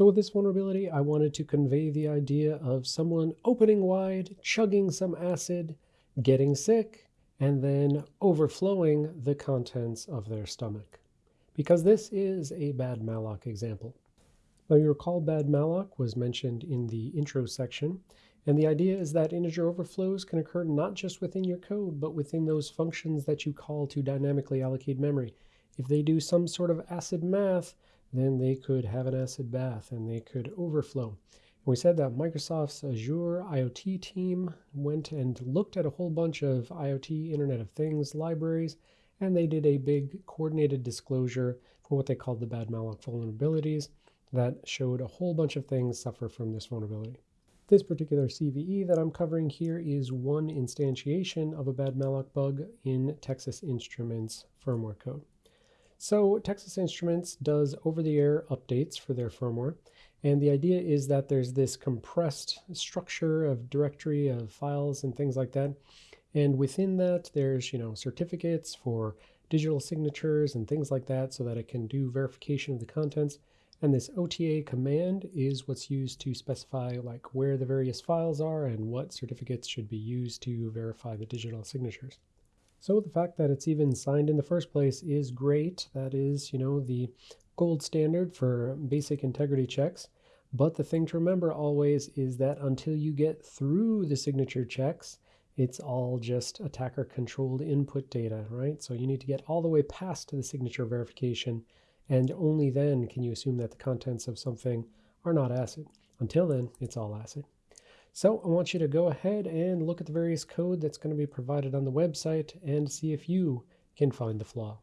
So with this vulnerability, I wanted to convey the idea of someone opening wide, chugging some acid, getting sick, and then overflowing the contents of their stomach. Because this is a BadAlloc example. Now you recall BadAlloc was mentioned in the intro section, and the idea is that integer overflows can occur not just within your code, but within those functions that you call to dynamically allocate memory. If they do some sort of acid math, then they could have an acid bath and they could overflow. We said that Microsoft's Azure IoT team went and looked at a whole bunch of IoT Internet of Things libraries, and they did a big coordinated disclosure for what they called the BadAlloc vulnerabilities that showed a whole bunch of things suffer from this vulnerability. This particular CVE that I'm covering here is one instantiation of a BadAlloc bug in Texas Instruments firmware code. So Texas Instruments does over-the-air updates for their firmware. And the idea is that there's this compressed structure of directory of files and things like that. And within that, there's, you know, certificates for digital signatures and things like that so that it can do verification of the contents. And this OTA command is what's used to specify like where the various files are and what certificates should be used to verify the digital signatures. So the fact that it's even signed in the first place is great. That is, you know, the gold standard for basic integrity checks. But the thing to remember always is that until you get through the signature checks, it's all just attacker controlled input data, right? So you need to get all the way past the signature verification and only then can you assume that the contents of something are not ACID. Until then, it's all ACID. So I want you to go ahead and look at the various code that's going to be provided on the website and see if you can find the flaw.